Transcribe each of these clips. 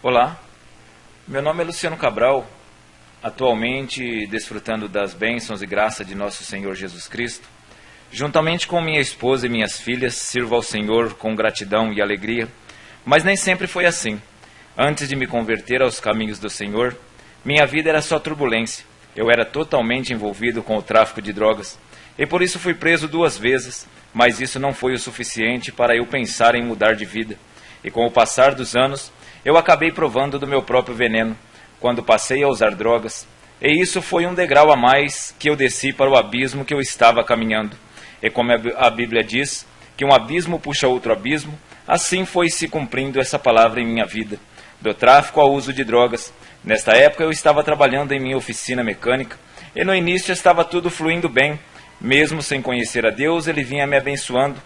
Olá, meu nome é Luciano Cabral, atualmente desfrutando das bênçãos e graça de nosso Senhor Jesus Cristo. Juntamente com minha esposa e minhas filhas, sirvo ao Senhor com gratidão e alegria, mas nem sempre foi assim. Antes de me converter aos caminhos do Senhor, minha vida era só turbulência. Eu era totalmente envolvido com o tráfico de drogas e por isso fui preso duas vezes, mas isso não foi o suficiente para eu pensar em mudar de vida. E com o passar dos anos, eu acabei provando do meu próprio veneno quando passei a usar drogas, e isso foi um degrau a mais que eu desci para o abismo que eu estava caminhando. E como a Bíblia diz que um abismo puxa outro abismo, assim foi se cumprindo essa palavra em minha vida, do tráfico ao uso de drogas. Nesta época eu estava trabalhando em minha oficina mecânica, e no início estava tudo fluindo bem, mesmo sem conhecer a Deus, ele vinha me abençoando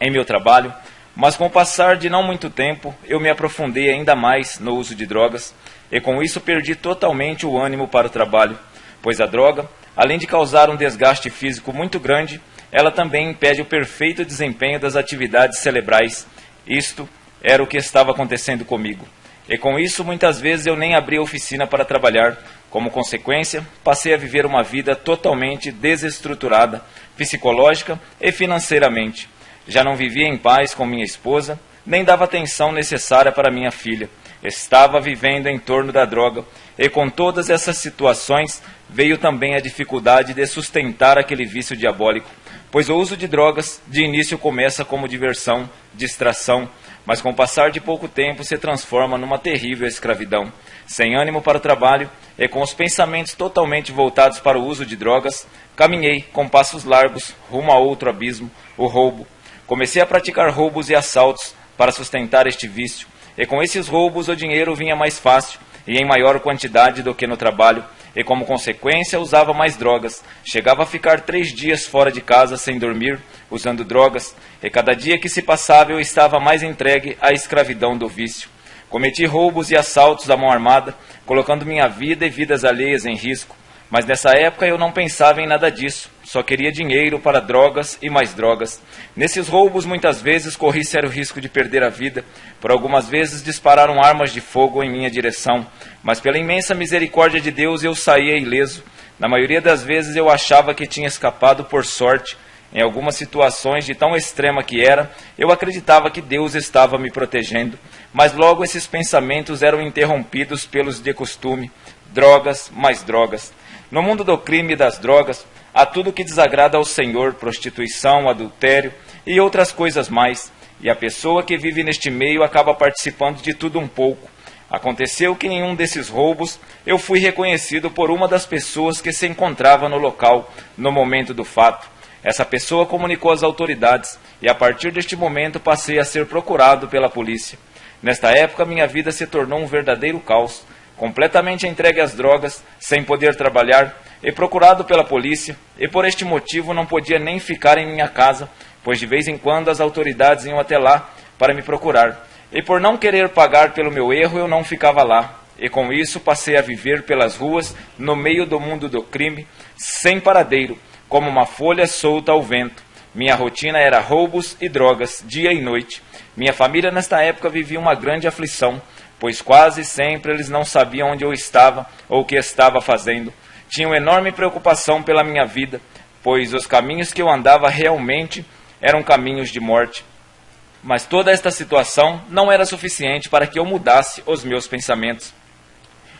em meu trabalho, mas com o passar de não muito tempo, eu me aprofundei ainda mais no uso de drogas e com isso perdi totalmente o ânimo para o trabalho, pois a droga, além de causar um desgaste físico muito grande, ela também impede o perfeito desempenho das atividades cerebrais. Isto era o que estava acontecendo comigo. E com isso, muitas vezes eu nem abri a oficina para trabalhar. Como consequência, passei a viver uma vida totalmente desestruturada, psicológica e financeiramente. Já não vivia em paz com minha esposa, nem dava atenção necessária para minha filha. Estava vivendo em torno da droga, e com todas essas situações veio também a dificuldade de sustentar aquele vício diabólico, pois o uso de drogas de início começa como diversão, distração, mas com o passar de pouco tempo se transforma numa terrível escravidão. Sem ânimo para o trabalho e com os pensamentos totalmente voltados para o uso de drogas, caminhei com passos largos rumo a outro abismo, o roubo. Comecei a praticar roubos e assaltos para sustentar este vício, e com esses roubos o dinheiro vinha mais fácil e em maior quantidade do que no trabalho, e como consequência usava mais drogas. Chegava a ficar três dias fora de casa sem dormir, usando drogas, e cada dia que se passava eu estava mais entregue à escravidão do vício. Cometi roubos e assaltos à mão armada, colocando minha vida e vidas alheias em risco. Mas nessa época eu não pensava em nada disso, só queria dinheiro para drogas e mais drogas. Nesses roubos muitas vezes corri sério risco de perder a vida, por algumas vezes dispararam armas de fogo em minha direção, mas pela imensa misericórdia de Deus eu saía ileso. Na maioria das vezes eu achava que tinha escapado por sorte. Em algumas situações de tão extrema que era, eu acreditava que Deus estava me protegendo, mas logo esses pensamentos eram interrompidos pelos de costume, drogas mais drogas. No mundo do crime e das drogas, há tudo que desagrada ao Senhor, prostituição, adultério e outras coisas mais. E a pessoa que vive neste meio acaba participando de tudo um pouco. Aconteceu que em um desses roubos eu fui reconhecido por uma das pessoas que se encontrava no local no momento do fato. Essa pessoa comunicou às autoridades e a partir deste momento passei a ser procurado pela polícia. Nesta época minha vida se tornou um verdadeiro caos completamente entregue às drogas, sem poder trabalhar, e procurado pela polícia, e por este motivo não podia nem ficar em minha casa, pois de vez em quando as autoridades iam até lá para me procurar. E por não querer pagar pelo meu erro, eu não ficava lá. E com isso passei a viver pelas ruas, no meio do mundo do crime, sem paradeiro, como uma folha solta ao vento. Minha rotina era roubos e drogas, dia e noite. Minha família nesta época vivia uma grande aflição pois quase sempre eles não sabiam onde eu estava ou o que estava fazendo. Tinham enorme preocupação pela minha vida, pois os caminhos que eu andava realmente eram caminhos de morte. Mas toda esta situação não era suficiente para que eu mudasse os meus pensamentos.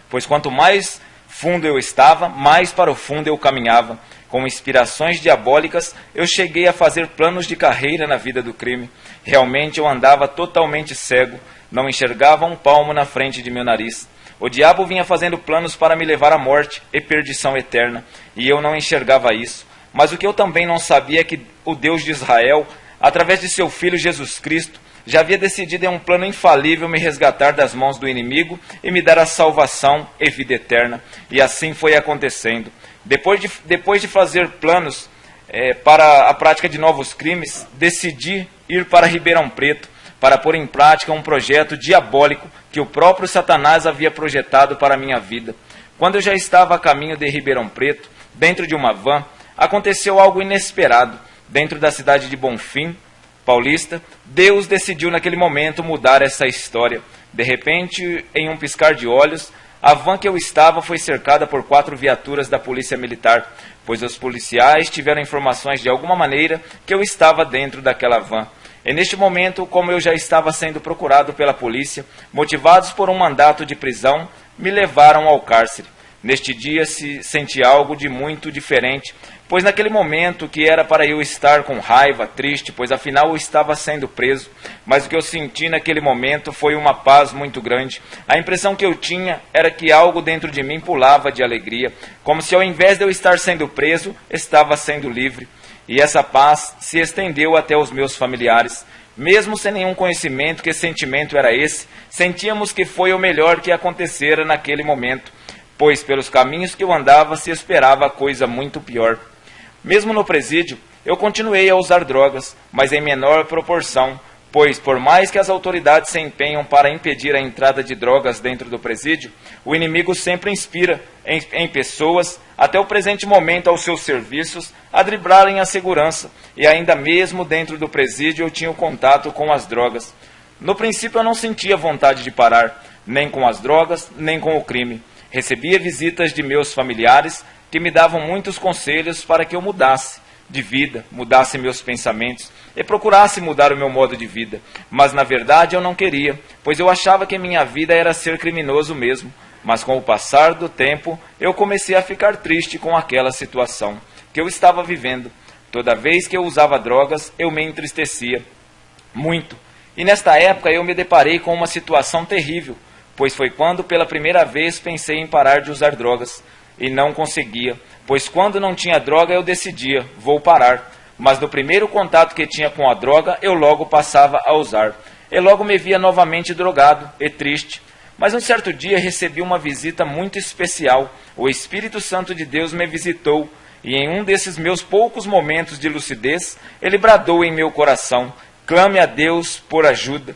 Pois quanto mais fundo eu estava, mais para o fundo eu caminhava. Com inspirações diabólicas, eu cheguei a fazer planos de carreira na vida do crime. Realmente eu andava totalmente cego, não enxergava um palmo na frente de meu nariz. O diabo vinha fazendo planos para me levar à morte e perdição eterna, e eu não enxergava isso. Mas o que eu também não sabia é que o Deus de Israel, através de seu filho Jesus Cristo, já havia decidido em um plano infalível me resgatar das mãos do inimigo e me dar a salvação e vida eterna. E assim foi acontecendo. Depois de, depois de fazer planos é, para a prática de novos crimes, decidi ir para Ribeirão Preto para pôr em prática um projeto diabólico que o próprio Satanás havia projetado para a minha vida. Quando eu já estava a caminho de Ribeirão Preto, dentro de uma van, aconteceu algo inesperado. Dentro da cidade de Bonfim, paulista, Deus decidiu naquele momento mudar essa história. De repente, em um piscar de olhos, a van que eu estava foi cercada por quatro viaturas da Polícia Militar, pois os policiais tiveram informações de alguma maneira que eu estava dentro daquela van. E neste momento, como eu já estava sendo procurado pela polícia, motivados por um mandato de prisão, me levaram ao cárcere. Neste dia se senti algo de muito diferente, pois naquele momento que era para eu estar com raiva, triste, pois afinal eu estava sendo preso, mas o que eu senti naquele momento foi uma paz muito grande. A impressão que eu tinha era que algo dentro de mim pulava de alegria, como se ao invés de eu estar sendo preso, estava sendo livre. E essa paz se estendeu até os meus familiares. Mesmo sem nenhum conhecimento que sentimento era esse, sentíamos que foi o melhor que acontecera naquele momento pois pelos caminhos que eu andava se esperava coisa muito pior. Mesmo no presídio, eu continuei a usar drogas, mas em menor proporção, pois por mais que as autoridades se empenham para impedir a entrada de drogas dentro do presídio, o inimigo sempre inspira em, em pessoas, até o presente momento aos seus serviços, a driblarem a segurança, e ainda mesmo dentro do presídio eu tinha o contato com as drogas. No princípio eu não sentia vontade de parar, nem com as drogas, nem com o crime. Recebia visitas de meus familiares que me davam muitos conselhos para que eu mudasse de vida, mudasse meus pensamentos e procurasse mudar o meu modo de vida. Mas na verdade eu não queria, pois eu achava que minha vida era ser criminoso mesmo. Mas com o passar do tempo, eu comecei a ficar triste com aquela situação que eu estava vivendo. Toda vez que eu usava drogas, eu me entristecia muito. E nesta época eu me deparei com uma situação terrível pois foi quando pela primeira vez pensei em parar de usar drogas e não conseguia, pois quando não tinha droga eu decidia, vou parar, mas no primeiro contato que tinha com a droga eu logo passava a usar. E logo me via novamente drogado e triste. Mas um certo dia recebi uma visita muito especial. O Espírito Santo de Deus me visitou e em um desses meus poucos momentos de lucidez, ele bradou em meu coração: clame a Deus por ajuda.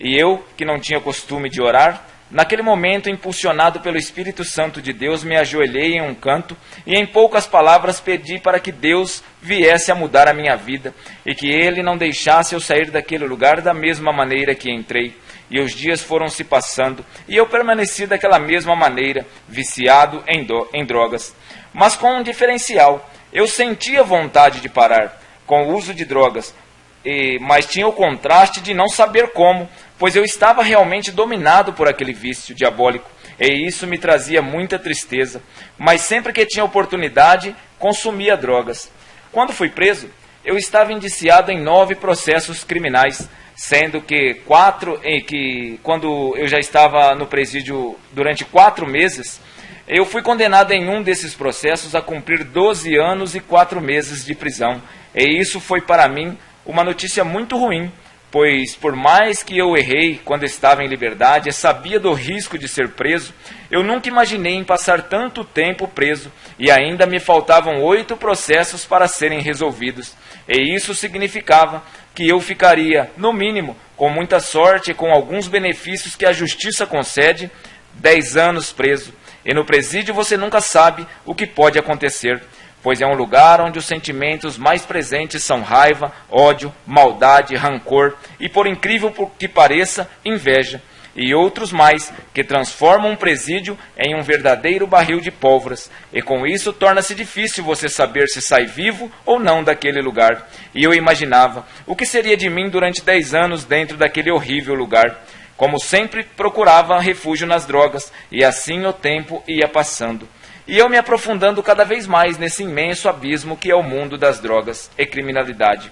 E eu, que não tinha costume de orar, Naquele momento, impulsionado pelo Espírito Santo de Deus, me ajoelhei em um canto e, em poucas palavras, pedi para que Deus viesse a mudar a minha vida e que Ele não deixasse eu sair daquele lugar da mesma maneira que entrei. E os dias foram se passando e eu permaneci daquela mesma maneira, viciado em, do, em drogas. Mas com um diferencial: eu sentia vontade de parar com o uso de drogas, e, mas tinha o contraste de não saber como pois eu estava realmente dominado por aquele vício diabólico, e isso me trazia muita tristeza. Mas sempre que tinha oportunidade, consumia drogas. Quando fui preso, eu estava indiciado em nove processos criminais, sendo que quatro, em que quando eu já estava no presídio durante quatro meses, eu fui condenado em um desses processos a cumprir 12 anos e quatro meses de prisão. E isso foi para mim uma notícia muito ruim, pois por mais que eu errei quando estava em liberdade sabia do risco de ser preso, eu nunca imaginei em passar tanto tempo preso e ainda me faltavam oito processos para serem resolvidos. E isso significava que eu ficaria, no mínimo, com muita sorte e com alguns benefícios que a justiça concede, dez anos preso. E no presídio você nunca sabe o que pode acontecer pois é um lugar onde os sentimentos mais presentes são raiva, ódio, maldade, rancor e, por incrível que pareça, inveja, e outros mais, que transformam um presídio em um verdadeiro barril de pólvoras, e com isso torna-se difícil você saber se sai vivo ou não daquele lugar. E eu imaginava o que seria de mim durante dez anos dentro daquele horrível lugar. Como sempre, procurava refúgio nas drogas, e assim o tempo ia passando e eu me aprofundando cada vez mais nesse imenso abismo que é o mundo das drogas e criminalidade.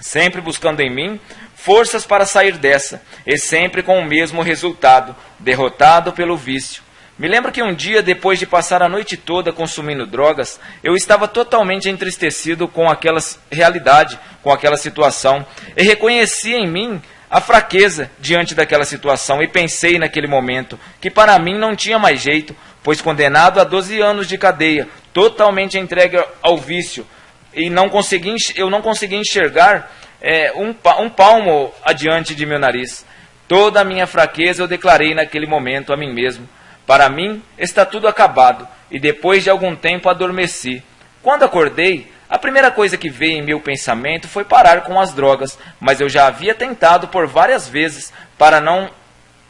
Sempre buscando em mim forças para sair dessa, e sempre com o mesmo resultado, derrotado pelo vício. Me lembro que um dia, depois de passar a noite toda consumindo drogas, eu estava totalmente entristecido com aquela realidade, com aquela situação, e reconheci em mim a fraqueza diante daquela situação, e pensei naquele momento que para mim não tinha mais jeito, pois condenado a 12 anos de cadeia, totalmente entregue ao vício, e não consegui, eu não consegui enxergar é, um, um palmo adiante de meu nariz. Toda a minha fraqueza eu declarei naquele momento a mim mesmo. Para mim está tudo acabado, e depois de algum tempo adormeci. Quando acordei, a primeira coisa que veio em meu pensamento foi parar com as drogas, mas eu já havia tentado por várias vezes para não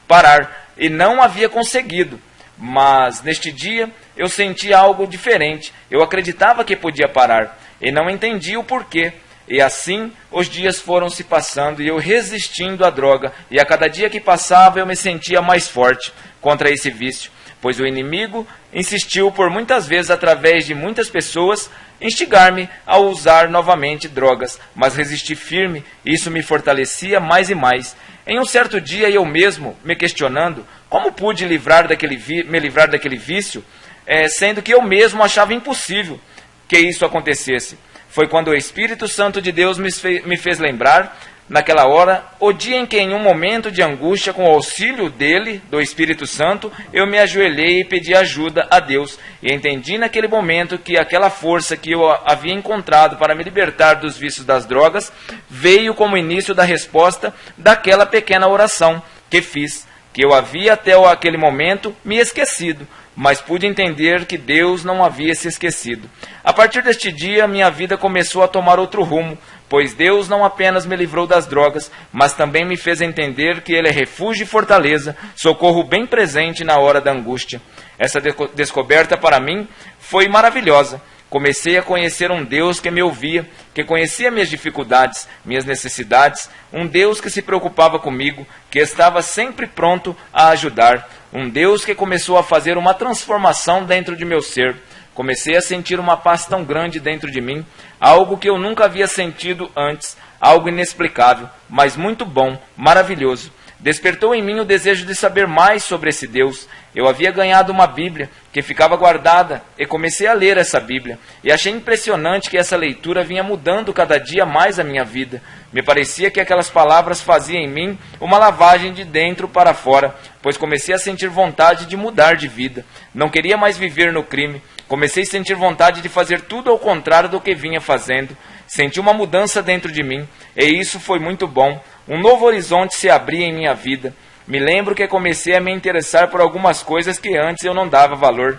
parar e não havia conseguido. Mas neste dia eu senti algo diferente. Eu acreditava que podia parar e não entendi o porquê. E assim os dias foram se passando e eu resistindo à droga, e a cada dia que passava eu me sentia mais forte contra esse vício, pois o inimigo insistiu por muitas vezes, através de muitas pessoas, instigar-me a usar novamente drogas, mas resisti firme, e isso me fortalecia mais e mais. Em um certo dia, eu mesmo, me questionando, como pude livrar daquele me livrar daquele vício, é, sendo que eu mesmo achava impossível que isso acontecesse. Foi quando o Espírito Santo de Deus me me fez lembrar, naquela hora, o dia em que, em um momento de angústia, com o auxílio dele, do Espírito Santo, eu me ajoelhei e pedi ajuda a Deus. E entendi naquele momento que aquela força que eu havia encontrado para me libertar dos vícios das drogas veio como início da resposta daquela pequena oração que fiz, que eu havia até aquele momento me esquecido mas pude entender que Deus não havia se esquecido. A partir deste dia, minha vida começou a tomar outro rumo, pois Deus não apenas me livrou das drogas, mas também me fez entender que Ele é refúgio e fortaleza, socorro bem presente na hora da angústia. Essa descoberta para mim foi maravilhosa. Comecei a conhecer um Deus que me ouvia, que conhecia minhas dificuldades, minhas necessidades, um Deus que se preocupava comigo, que estava sempre pronto a ajudar, um Deus que começou a fazer uma transformação dentro de meu ser. Comecei a sentir uma paz tão grande dentro de mim, algo que eu nunca havia sentido antes, algo inexplicável, mas muito bom, maravilhoso. Despertou em mim o desejo de saber mais sobre esse Deus. Eu havia ganhado uma Bíblia que ficava guardada e comecei a ler essa Bíblia. E achei impressionante que essa leitura vinha mudando cada dia mais a minha vida. Me parecia que aquelas palavras faziam em mim uma lavagem de dentro para fora, pois comecei a sentir vontade de mudar de vida. Não queria mais viver no crime. Comecei a sentir vontade de fazer tudo ao contrário do que vinha fazendo. Senti uma mudança dentro de mim, e isso foi muito bom. Um novo horizonte se abria em minha vida. Me lembro que comecei a me interessar por algumas coisas que antes eu não dava valor.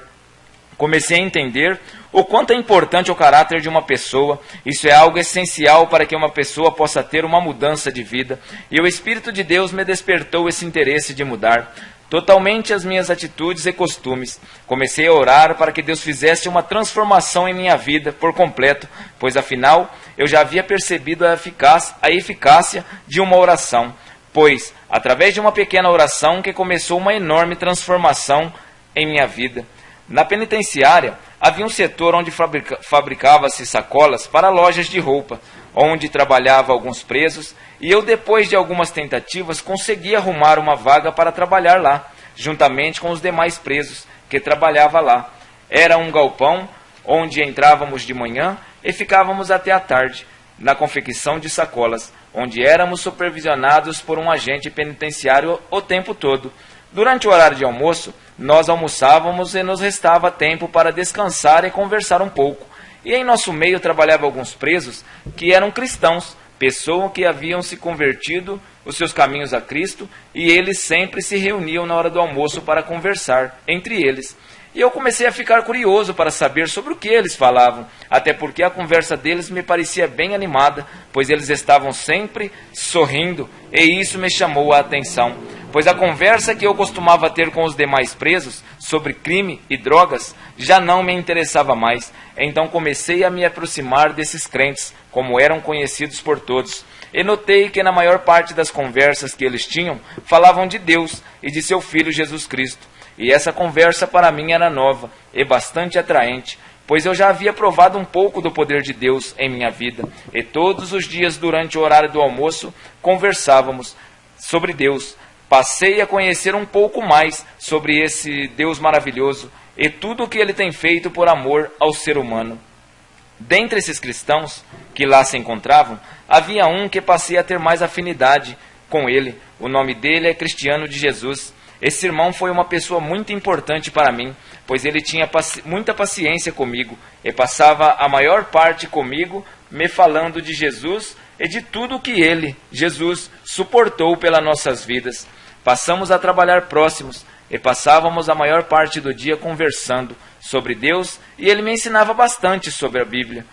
Comecei a entender o quanto é importante o caráter de uma pessoa. Isso é algo essencial para que uma pessoa possa ter uma mudança de vida. E o Espírito de Deus me despertou esse interesse de mudar totalmente as minhas atitudes e costumes. Comecei a orar para que Deus fizesse uma transformação em minha vida por completo, pois afinal eu já havia percebido a eficácia, a eficácia de uma oração, pois através de uma pequena oração que começou uma enorme transformação em minha vida. Na penitenciária havia um setor onde fabrica, fabricava-se sacolas para lojas de roupa, onde trabalhava alguns presos e eu, depois de algumas tentativas, consegui arrumar uma vaga para trabalhar lá, juntamente com os demais presos que trabalhavam lá. Era um galpão onde entrávamos de manhã e ficávamos até a tarde, na confecção de sacolas, onde éramos supervisionados por um agente penitenciário o tempo todo. Durante o horário de almoço, nós almoçávamos e nos restava tempo para descansar e conversar um pouco. E em nosso meio trabalhavam alguns presos que eram cristãos, pessoas que haviam se convertido os seus caminhos a Cristo, e eles sempre se reuniam na hora do almoço para conversar entre eles. E eu comecei a ficar curioso para saber sobre o que eles falavam, até porque a conversa deles me parecia bem animada, pois eles estavam sempre sorrindo, e isso me chamou a atenção pois a conversa que eu costumava ter com os demais presos sobre crime e drogas já não me interessava mais. Então comecei a me aproximar desses crentes, como eram conhecidos por todos, e notei que na maior parte das conversas que eles tinham falavam de Deus e de seu Filho Jesus Cristo. E essa conversa para mim era nova e bastante atraente, pois eu já havia provado um pouco do poder de Deus em minha vida, e todos os dias durante o horário do almoço conversávamos sobre Deus passei a conhecer um pouco mais sobre esse Deus maravilhoso e tudo o que ele tem feito por amor ao ser humano. Dentre esses cristãos que lá se encontravam, havia um que passei a ter mais afinidade com ele. O nome dele é Cristiano de Jesus. Esse irmão foi uma pessoa muito importante para mim, pois ele tinha paci muita paciência comigo e passava a maior parte comigo me falando de Jesus e de tudo o que ele, Jesus, suportou pelas nossas vidas. Passamos a trabalhar próximos e passávamos a maior parte do dia conversando sobre Deus e ele me ensinava bastante sobre a Bíblia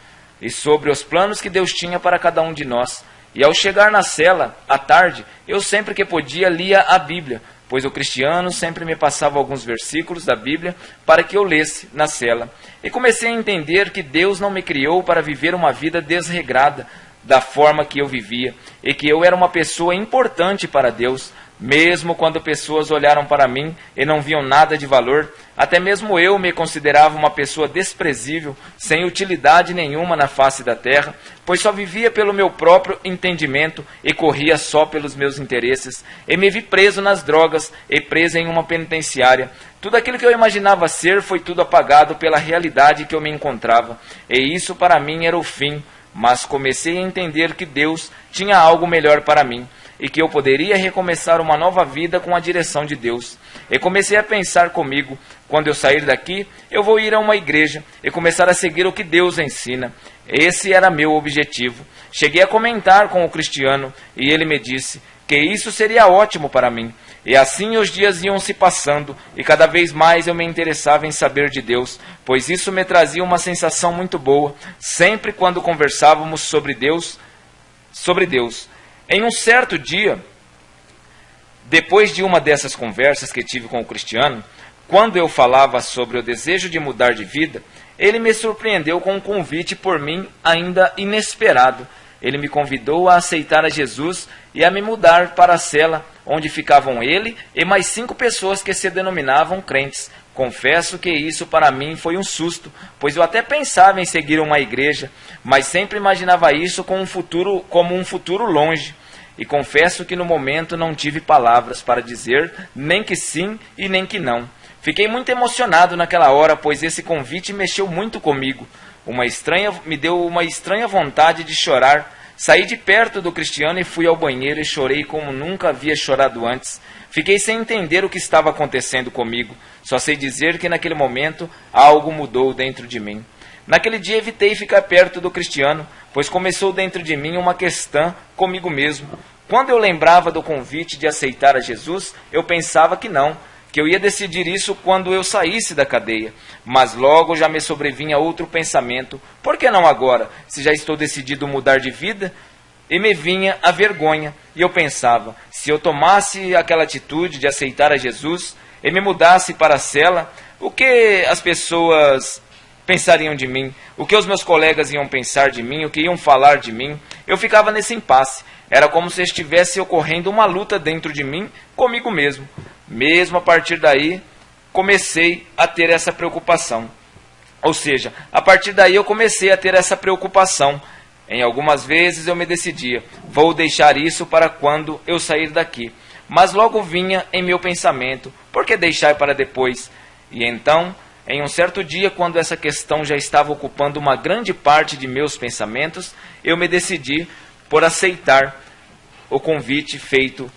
e sobre os planos que Deus tinha para cada um de nós. E ao chegar na cela, à tarde, eu sempre que podia lia a Bíblia, pois o cristiano sempre me passava alguns versículos da Bíblia para que eu lesse na cela. E comecei a entender que Deus não me criou para viver uma vida desregrada da forma que eu vivia, e que eu era uma pessoa importante para Deus, mesmo quando pessoas olharam para mim e não viam nada de valor, até mesmo eu me considerava uma pessoa desprezível, sem utilidade nenhuma na face da terra, pois só vivia pelo meu próprio entendimento e corria só pelos meus interesses, e me vi preso nas drogas e preso em uma penitenciária. Tudo aquilo que eu imaginava ser foi tudo apagado pela realidade que eu me encontrava, e isso para mim era o fim. Mas comecei a entender que Deus tinha algo melhor para mim e que eu poderia recomeçar uma nova vida com a direção de Deus. E comecei a pensar comigo: quando eu sair daqui, eu vou ir a uma igreja e começar a seguir o que Deus ensina. Esse era meu objetivo. Cheguei a comentar com o cristiano e ele me disse que isso seria ótimo para mim. E assim os dias iam se passando, e cada vez mais eu me interessava em saber de Deus, pois isso me trazia uma sensação muito boa, sempre quando conversávamos sobre Deus, sobre Deus. Em um certo dia, depois de uma dessas conversas que tive com o Cristiano, quando eu falava sobre o desejo de mudar de vida, ele me surpreendeu com um convite por mim ainda inesperado. Ele me convidou a aceitar a Jesus e a me mudar para a cela onde ficavam ele e mais cinco pessoas que se denominavam crentes. Confesso que isso para mim foi um susto, pois eu até pensava em seguir uma igreja, mas sempre imaginava isso como um futuro, como um futuro longe. E confesso que no momento não tive palavras para dizer nem que sim e nem que não. Fiquei muito emocionado naquela hora, pois esse convite mexeu muito comigo. Uma estranha me deu uma estranha vontade de chorar. Saí de perto do Cristiano e fui ao banheiro e chorei como nunca havia chorado antes. Fiquei sem entender o que estava acontecendo comigo. Só sei dizer que naquele momento algo mudou dentro de mim. Naquele dia evitei ficar perto do Cristiano, pois começou dentro de mim uma questão comigo mesmo. Quando eu lembrava do convite de aceitar a Jesus, eu pensava que não, que eu ia decidir isso quando eu saísse da cadeia. Mas logo já me sobrevinha outro pensamento: por que não agora, se já estou decidido mudar de vida? E me vinha a vergonha, e eu pensava: se eu tomasse aquela atitude de aceitar a Jesus e me mudasse para a cela, o que as pessoas pensariam de mim? O que os meus colegas iam pensar de mim? O que iam falar de mim? Eu ficava nesse impasse. Era como se estivesse ocorrendo uma luta dentro de mim comigo mesmo. Mesmo a partir daí, comecei a ter essa preocupação. Ou seja, a partir daí eu comecei a ter essa preocupação. Em algumas vezes eu me decidia, vou deixar isso para quando eu sair daqui. Mas logo vinha em meu pensamento, por que deixar para depois? E então, em um certo dia, quando essa questão já estava ocupando uma grande parte de meus pensamentos, eu me decidi por aceitar o convite feito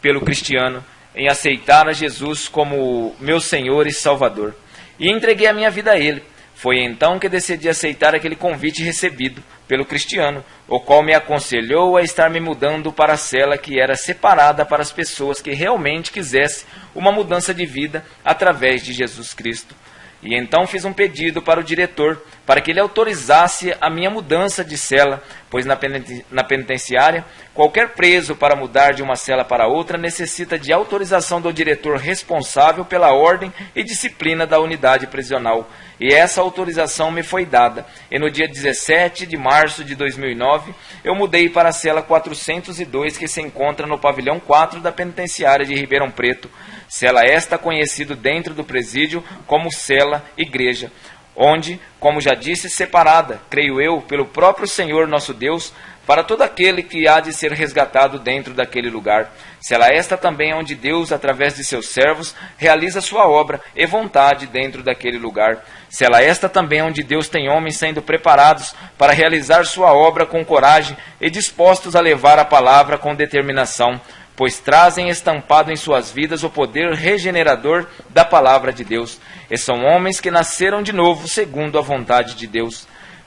pelo cristiano em aceitar a Jesus como meu Senhor e Salvador. E entreguei a minha vida a Ele. Foi então que decidi aceitar aquele convite recebido pelo cristiano, o qual me aconselhou a estar me mudando para a cela que era separada para as pessoas que realmente quisessem uma mudança de vida através de Jesus Cristo. E então fiz um pedido para o diretor para que ele autorizasse a minha mudança de cela, pois na penitenciária, qualquer preso para mudar de uma cela para outra necessita de autorização do diretor responsável pela ordem e disciplina da unidade prisional. E essa autorização me foi dada. E no dia 17 de março de 2009, eu mudei para a cela 402, que se encontra no pavilhão 4 da penitenciária de Ribeirão Preto. Cela esta conhecido dentro do presídio como cela igreja, onde, como já disse, separada, creio eu, pelo próprio Senhor nosso Deus, para todo aquele que há de ser resgatado dentro daquele lugar. Cela esta também onde Deus, através de seus servos, realiza sua obra e vontade dentro daquele lugar. Cela esta também onde Deus tem homens sendo preparados para realizar sua obra com coragem e dispostos a levar a palavra com determinação pois trazem estampado em suas vidas o poder regenerador da palavra de Deus. E são homens que nasceram de novo segundo a vontade de Deus.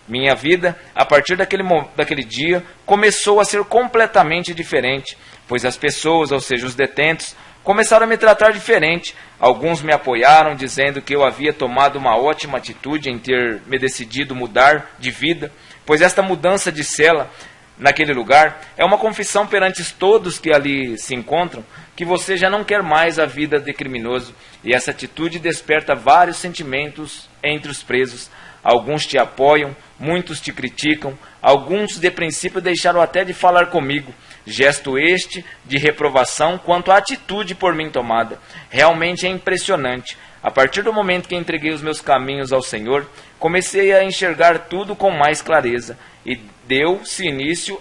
Minha vida, a partir daquele, daquele dia, começou a ser completamente diferente, pois as pessoas, ou seja, os detentos, começaram a me tratar diferente. Alguns me apoiaram, dizendo que eu havia tomado uma ótima atitude em ter me decidido mudar de vida, pois esta mudança de cela naquele lugar é uma confissão perante todos que ali se encontram que você já não quer mais a vida de criminoso, e essa atitude desperta vários sentimentos entre os presos. Alguns te apoiam, muitos te criticam, alguns de princípio deixaram até de falar comigo. Gesto este de reprovação quanto à atitude por mim tomada. Realmente é impressionante. A partir do momento que entreguei os meus caminhos ao Senhor, comecei a enxergar tudo com mais clareza e deu-se início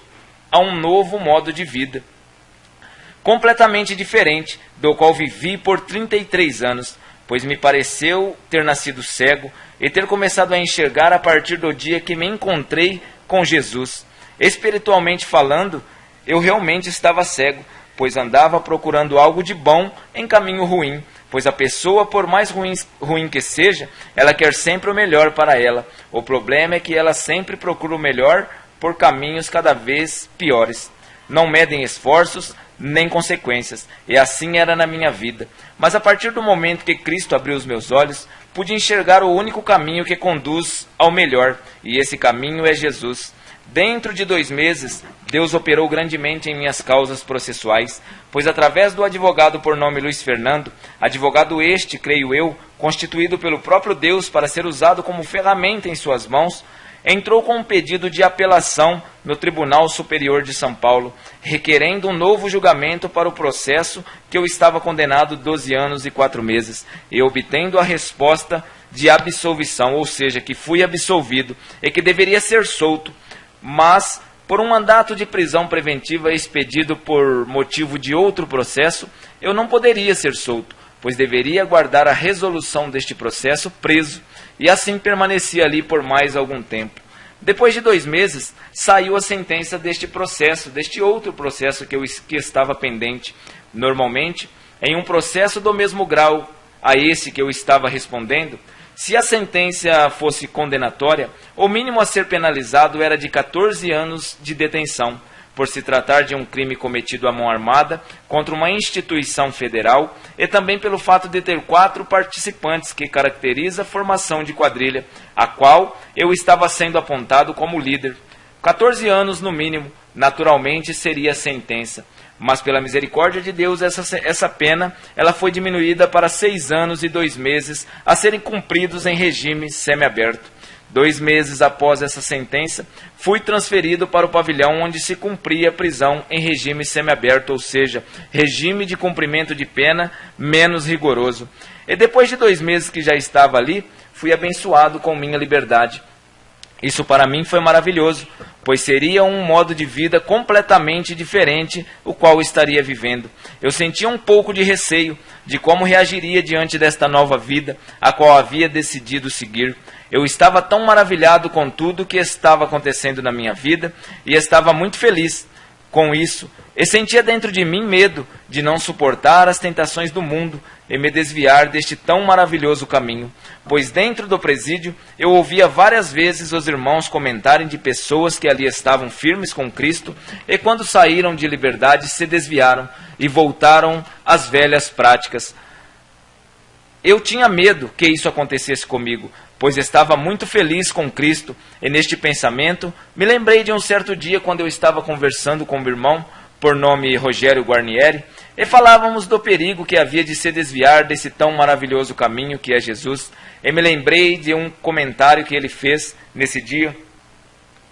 a um novo modo de vida, completamente diferente do qual vivi por 33 anos, pois me pareceu ter nascido cego e ter começado a enxergar a partir do dia que me encontrei com Jesus. Espiritualmente falando, eu realmente estava cego, pois andava procurando algo de bom em caminho ruim Pois a pessoa, por mais ruim, ruim que seja, ela quer sempre o melhor para ela. O problema é que ela sempre procura o melhor por caminhos cada vez piores. Não medem esforços nem consequências. E assim era na minha vida. Mas a partir do momento que Cristo abriu os meus olhos, pude enxergar o único caminho que conduz ao melhor, e esse caminho é Jesus. Dentro de dois meses, Deus operou grandemente em minhas causas processuais, pois através do advogado por nome Luiz Fernando, advogado este, creio eu, constituído pelo próprio Deus para ser usado como ferramenta em suas mãos, entrou com um pedido de apelação no Tribunal Superior de São Paulo, requerendo um novo julgamento para o processo que eu estava condenado 12 anos e 4 meses, e obtendo a resposta de absolvição, ou seja, que fui absolvido e que deveria ser solto mas por um mandato de prisão preventiva expedido por motivo de outro processo, eu não poderia ser solto, pois deveria aguardar a resolução deste processo preso, e assim permaneci ali por mais algum tempo. Depois de dois meses, saiu a sentença deste processo, deste outro processo que, eu, que estava pendente. Normalmente, em um processo do mesmo grau a esse que eu estava respondendo, se a sentença fosse condenatória, o mínimo a ser penalizado era de 14 anos de detenção, por se tratar de um crime cometido à mão armada contra uma instituição federal e também pelo fato de ter quatro participantes, que caracteriza a formação de quadrilha, a qual eu estava sendo apontado como líder. 14 anos no mínimo, naturalmente seria a sentença mas pela misericórdia de Deus, essa, essa pena ela foi diminuída para seis anos e dois meses a serem cumpridos em regime semiaberto. Dois meses após essa sentença, fui transferido para o pavilhão onde se cumpria a prisão em regime semiaberto, ou seja, regime de cumprimento de pena menos rigoroso. E depois de dois meses que já estava ali, fui abençoado com minha liberdade. Isso para mim foi maravilhoso, pois seria um modo de vida completamente diferente o qual estaria vivendo. Eu sentia um pouco de receio de como reagiria diante desta nova vida, a qual havia decidido seguir. Eu estava tão maravilhado com tudo que estava acontecendo na minha vida e estava muito feliz com isso, e sentia dentro de mim medo de não suportar as tentações do mundo e me desviar deste tão maravilhoso caminho, pois dentro do presídio eu ouvia várias vezes os irmãos comentarem de pessoas que ali estavam firmes com Cristo e quando saíram de liberdade se desviaram e voltaram às velhas práticas. Eu tinha medo que isso acontecesse comigo, pois estava muito feliz com Cristo, e neste pensamento me lembrei de um certo dia quando eu estava conversando com o irmão, por nome Rogério Guarnieri, e falávamos do perigo que havia de se desviar desse tão maravilhoso caminho que é Jesus, e me lembrei de um comentário que ele fez nesse dia.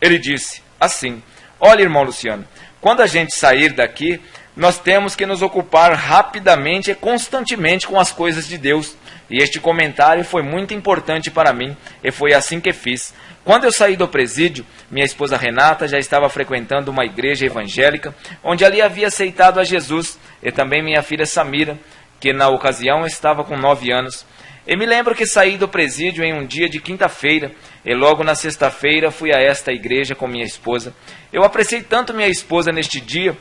Ele disse assim: Olha, irmão Luciano, quando a gente sair daqui, nós temos que nos ocupar rapidamente e constantemente com as coisas de Deus. E este comentário foi muito importante para mim, e foi assim que fiz. Quando eu saí do presídio, minha esposa Renata já estava frequentando uma igreja evangélica, onde ali havia aceitado a Jesus, e também minha filha Samira, que na ocasião estava com nove anos. E me lembro que saí do presídio em um dia de quinta-feira, e logo na sexta-feira fui a esta igreja com minha esposa. Eu apreciei tanto minha esposa neste dia,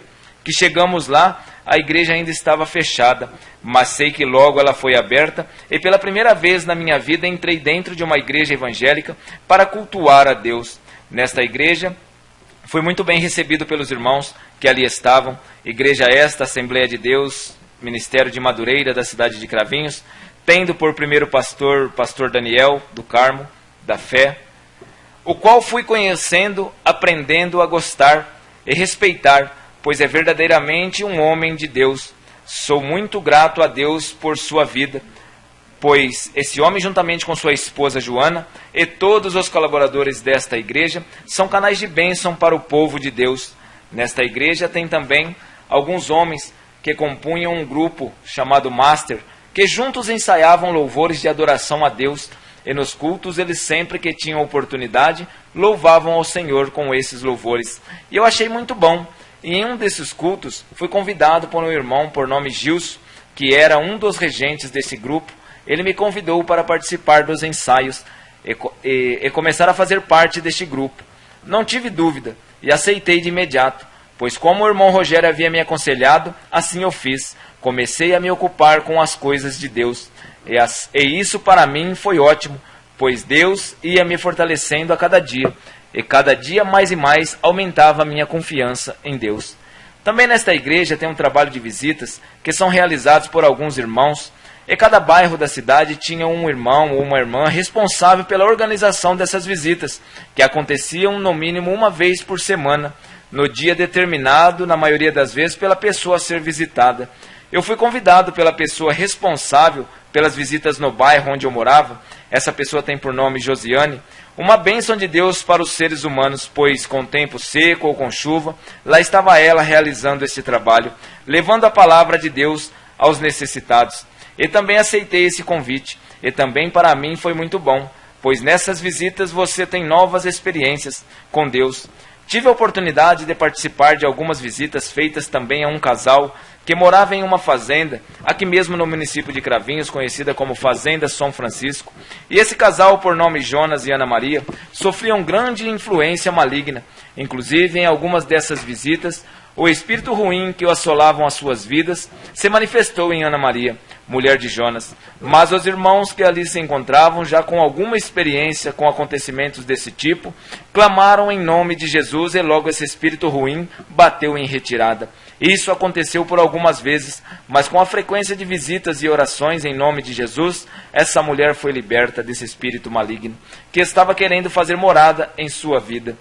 que chegamos lá, a igreja ainda estava fechada, mas sei que logo ela foi aberta e pela primeira vez na minha vida entrei dentro de uma igreja evangélica para cultuar a Deus. Nesta igreja, fui muito bem recebido pelos irmãos que ali estavam. Igreja esta, Assembleia de Deus, Ministério de Madureira da cidade de Cravinhos, tendo por primeiro pastor pastor Daniel do Carmo, da fé, o qual fui conhecendo, aprendendo a gostar e respeitar, pois é verdadeiramente um homem de Deus. Sou muito grato a Deus por sua vida, pois esse homem, juntamente com sua esposa Joana e todos os colaboradores desta igreja, são canais de bênção para o povo de Deus. Nesta igreja tem também alguns homens que compunham um grupo chamado Master, que juntos ensaiavam louvores de adoração a Deus, e nos cultos eles sempre que tinham oportunidade louvavam ao Senhor com esses louvores. E eu achei muito bom. E em um desses cultos fui convidado por um irmão por nome Gilson, que era um dos regentes desse grupo. Ele me convidou para participar dos ensaios e, e, e começar a fazer parte deste grupo. Não tive dúvida e aceitei de imediato, pois como o irmão Rogério havia me aconselhado, assim eu fiz. Comecei a me ocupar com as coisas de Deus. E, as, e isso para mim foi ótimo, pois Deus ia me fortalecendo a cada dia, e cada dia mais e mais aumentava a minha confiança em Deus. Também nesta igreja tem um trabalho de visitas que são realizados por alguns irmãos, e cada bairro da cidade tinha um irmão ou uma irmã responsável pela organização dessas visitas, que aconteciam no mínimo uma vez por semana, no dia determinado, na maioria das vezes, pela pessoa a ser visitada. Eu fui convidado pela pessoa responsável pelas visitas no bairro onde eu morava. Essa pessoa tem por nome Josiane. Uma bênção de Deus para os seres humanos, pois com tempo seco ou com chuva, lá estava ela realizando esse trabalho, levando a palavra de Deus aos necessitados. E também aceitei esse convite, e também para mim foi muito bom, pois nessas visitas você tem novas experiências com Deus. Tive a oportunidade de participar de algumas visitas feitas também a um casal que morava em uma fazenda, aqui mesmo no município de Cravinhos, conhecida como Fazenda São Francisco. E esse casal, por nome Jonas e Ana Maria, sofriam grande influência maligna. Inclusive, em algumas dessas visitas, o espírito ruim que o assolavam as suas vidas se manifestou em Ana Maria, mulher de Jonas. Mas os irmãos que ali se encontravam, já com alguma experiência com acontecimentos desse tipo, clamaram em nome de Jesus e logo esse espírito ruim bateu em retirada. Isso aconteceu por algumas vezes, mas com a frequência de visitas e orações em nome de Jesus, essa mulher foi liberta desse espírito maligno que estava querendo fazer morada em sua vida.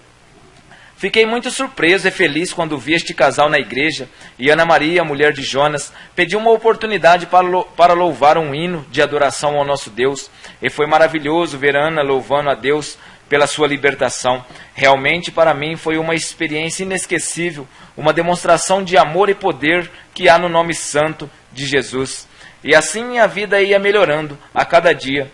Fiquei muito surpreso e feliz quando vi este casal na igreja e Ana Maria, mulher de Jonas, pediu uma oportunidade para louvar um hino de adoração ao nosso Deus. E foi maravilhoso ver Ana louvando a Deus pela sua libertação. Realmente, para mim, foi uma experiência inesquecível, uma demonstração de amor e poder que há no nome santo de Jesus. E assim minha vida ia melhorando a cada dia,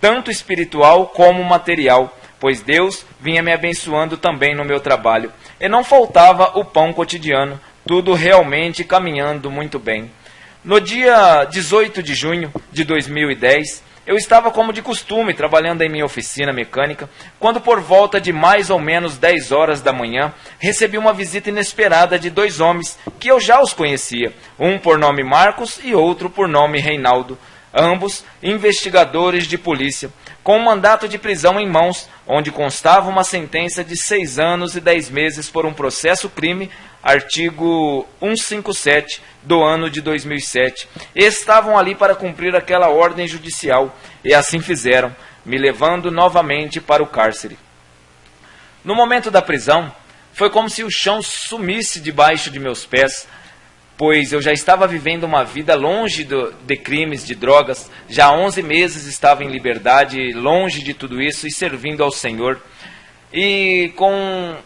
tanto espiritual como material, pois Deus vinha me abençoando também no meu trabalho. E não faltava o pão cotidiano, tudo realmente caminhando muito bem. No dia 18 de junho de 2010, eu estava como de costume trabalhando em minha oficina mecânica, quando por volta de mais ou menos 10 horas da manhã, recebi uma visita inesperada de dois homens que eu já os conhecia, um por nome Marcos e outro por nome Reinaldo, ambos investigadores de polícia, com um mandato de prisão em mãos, onde constava uma sentença de seis anos e dez meses por um processo crime artigo 157 do ano de 2007. Estavam ali para cumprir aquela ordem judicial e assim fizeram, me levando novamente para o cárcere. No momento da prisão, foi como se o chão sumisse debaixo de meus pés, pois eu já estava vivendo uma vida longe do, de crimes, de drogas, já há 11 meses estava em liberdade, longe de tudo isso e servindo ao Senhor. E com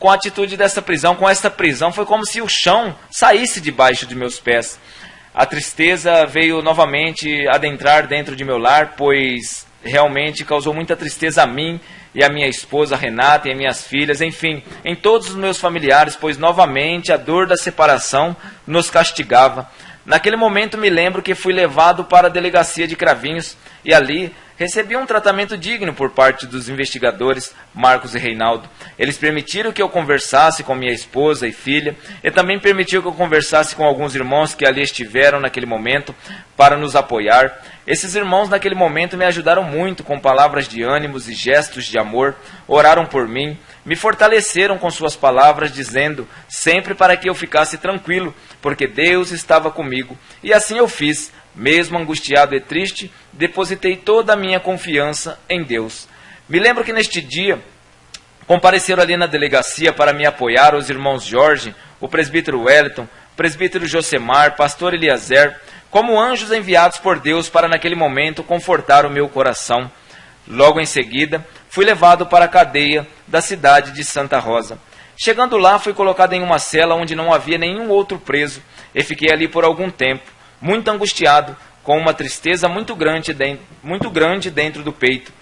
com a atitude dessa prisão, com esta prisão, foi como se o chão saísse debaixo de meus pés. A tristeza veio novamente adentrar dentro de meu lar, pois realmente causou muita tristeza a mim e a minha esposa Renata e minhas filhas, enfim, em todos os meus familiares, pois novamente a dor da separação nos castigava. Naquele momento me lembro que fui levado para a delegacia de Cravinhos e ali recebi um tratamento digno por parte dos investigadores Marcos e Reinaldo. Eles permitiram que eu conversasse com minha esposa e filha e também permitiram que eu conversasse com alguns irmãos que ali estiveram naquele momento para nos apoiar. Esses irmãos naquele momento me ajudaram muito com palavras de ânimos e gestos de amor, oraram por mim, me fortaleceram com suas palavras, dizendo sempre para que eu ficasse tranquilo, porque Deus estava comigo. E assim eu fiz mesmo angustiado e triste, depositei toda a minha confiança em Deus. Me lembro que neste dia Compareceram ali na delegacia para me apoiar os irmãos Jorge, o presbítero Wellington, o presbítero Josemar, pastor Eliezer, como anjos enviados por Deus para naquele momento confortar o meu coração. Logo em seguida, fui levado para a cadeia da cidade de Santa Rosa. Chegando lá, fui colocado em uma cela onde não havia nenhum outro preso e fiquei ali por algum tempo, muito angustiado, com uma tristeza muito grande, dentro, muito grande dentro do peito.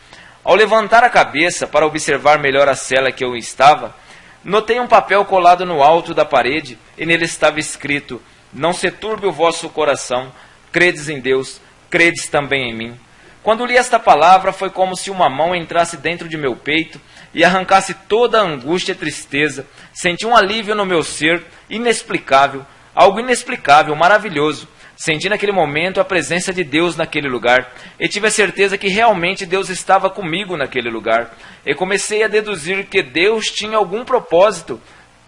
Ao levantar a cabeça para observar melhor a cela que eu estava, notei um papel colado no alto da parede e nele estava escrito: Não se turbe o vosso coração, credes em Deus, credes também em mim. Quando li esta palavra, foi como se uma mão entrasse dentro de meu peito e arrancasse toda a angústia e tristeza. Senti um alívio no meu ser, inexplicável, algo inexplicável, maravilhoso. Senti naquele momento a presença de Deus naquele lugar e tive a certeza que realmente Deus estava comigo naquele lugar. E comecei a deduzir que Deus tinha algum propósito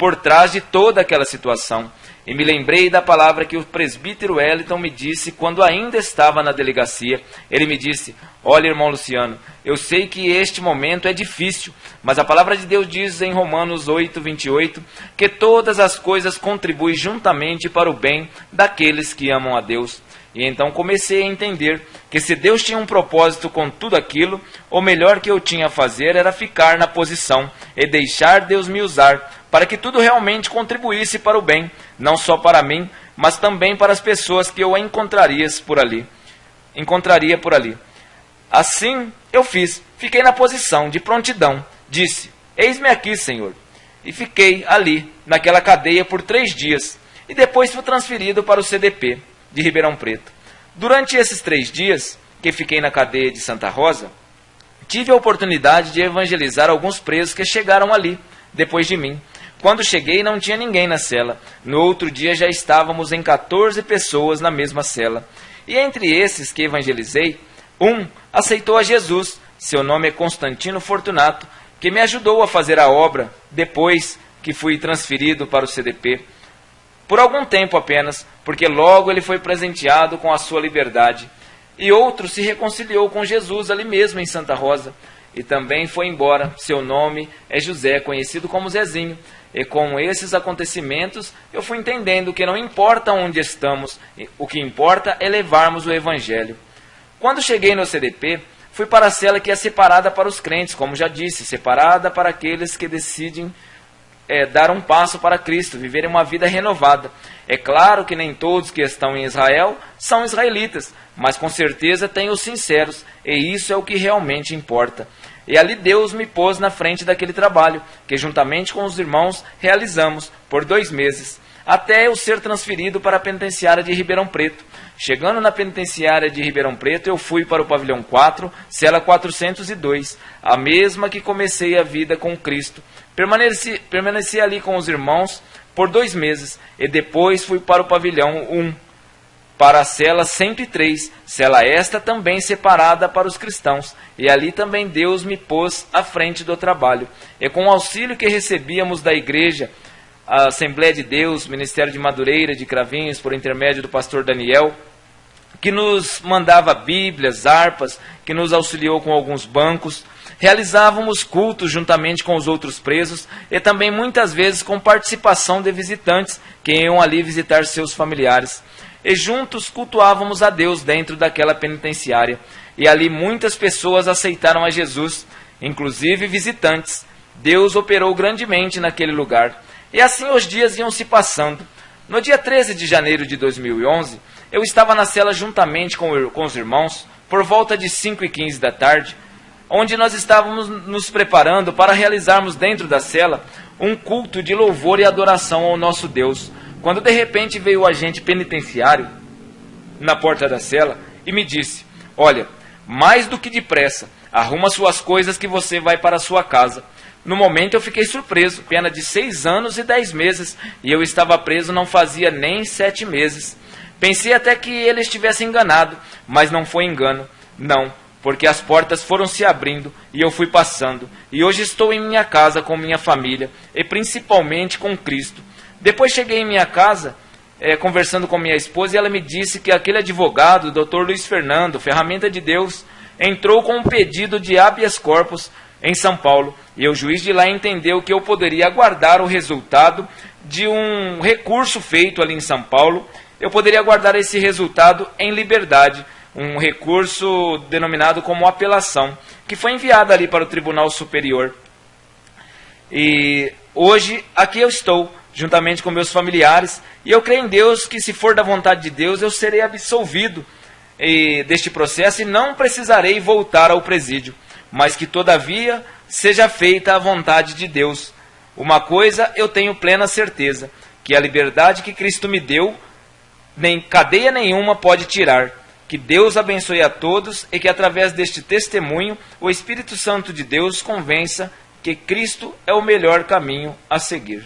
por trás de toda aquela situação. E me lembrei da palavra que o presbítero Wellington me disse quando ainda estava na delegacia. Ele me disse: Olha, irmão Luciano, eu sei que este momento é difícil, mas a palavra de Deus diz em Romanos 8, 28, que todas as coisas contribuem juntamente para o bem daqueles que amam a Deus. E então comecei a entender que se Deus tinha um propósito com tudo aquilo, o melhor que eu tinha a fazer era ficar na posição e deixar Deus me usar para que tudo realmente contribuísse para o bem, não só para mim, mas também para as pessoas que eu encontraria por ali. Encontraria por ali. Assim eu fiz, fiquei na posição de prontidão. Disse: Eis-me aqui, Senhor. E fiquei ali, naquela cadeia, por três dias. E depois fui transferido para o CDP de Ribeirão Preto. Durante esses três dias que fiquei na cadeia de Santa Rosa, tive a oportunidade de evangelizar alguns presos que chegaram ali, depois de mim. Quando cheguei, não tinha ninguém na cela. No outro dia, já estávamos em 14 pessoas na mesma cela. E entre esses que evangelizei, um aceitou a Jesus, seu nome é Constantino Fortunato, que me ajudou a fazer a obra depois que fui transferido para o CDP. Por algum tempo apenas, porque logo ele foi presenteado com a sua liberdade. E outro se reconciliou com Jesus ali mesmo em Santa Rosa. E também foi embora. Seu nome é José, conhecido como Zezinho. E com esses acontecimentos, eu fui entendendo que não importa onde estamos, o que importa é levarmos o Evangelho. Quando cheguei no CDP, fui para a cela que é separada para os crentes, como já disse, separada para aqueles que decidem é, dar um passo para Cristo, viverem uma vida renovada. É claro que nem todos que estão em Israel são israelitas, mas com certeza tem os sinceros, e isso é o que realmente importa. E ali Deus me pôs na frente daquele trabalho, que juntamente com os irmãos realizamos por dois meses, até eu ser transferido para a penitenciária de Ribeirão Preto. Chegando na penitenciária de Ribeirão Preto, eu fui para o pavilhão 4, cela 402, a mesma que comecei a vida com Cristo. Permaneci, permaneci ali com os irmãos por dois meses e depois fui para o pavilhão 1, para a cela 103, cela esta também separada para os cristãos. E ali também Deus me pôs à frente do trabalho. E com o auxílio que recebíamos da igreja, a Assembleia de Deus, Ministério de Madureira, de Cravinhos, por intermédio do pastor Daniel, que nos mandava Bíblias, harpas, que nos auxiliou com alguns bancos. Realizávamos cultos juntamente com os outros presos e também muitas vezes com participação de visitantes que iam ali visitar seus familiares. E juntos cultuávamos a Deus dentro daquela penitenciária. E ali muitas pessoas aceitaram a Jesus, inclusive visitantes. Deus operou grandemente naquele lugar. E assim os dias iam se passando. No dia 13 de janeiro de 2011, eu estava na cela juntamente com, com os irmãos, por volta de 5 e 15 da tarde, onde nós estávamos nos preparando para realizarmos dentro da cela um culto de louvor e adoração ao nosso Deus. Quando de repente veio o agente penitenciário na porta da cela e me disse: Olha, mais do que depressa, arruma suas coisas que você vai para a sua casa. No momento eu fiquei surpreso, pena de seis anos e dez meses, e eu estava preso não fazia nem sete meses. Pensei até que ele estivesse enganado, mas não foi engano. Não, porque as portas foram se abrindo e eu fui passando. E hoje estou em minha casa com minha família e principalmente com Cristo. Depois cheguei em minha casa, é, conversando com minha esposa, e ela me disse que aquele advogado, o Dr. Luiz Fernando, ferramenta de Deus, entrou com um pedido de habeas corpus em São Paulo, e o juiz de lá entendeu que eu poderia aguardar o resultado de um recurso feito ali em São Paulo, eu poderia aguardar esse resultado em liberdade, um recurso denominado como apelação, que foi enviado ali para o Tribunal Superior. E hoje aqui eu estou, juntamente com meus familiares, e eu creio em Deus que, se for da vontade de Deus, eu serei absolvido e, deste processo e não precisarei voltar ao presídio, mas que, todavia, seja feita a vontade de Deus. Uma coisa eu tenho plena certeza: que a liberdade que Cristo me deu, nem cadeia nenhuma pode tirar. Que Deus abençoe a todos e que, através deste testemunho, o Espírito Santo de Deus convença que Cristo é o melhor caminho a seguir.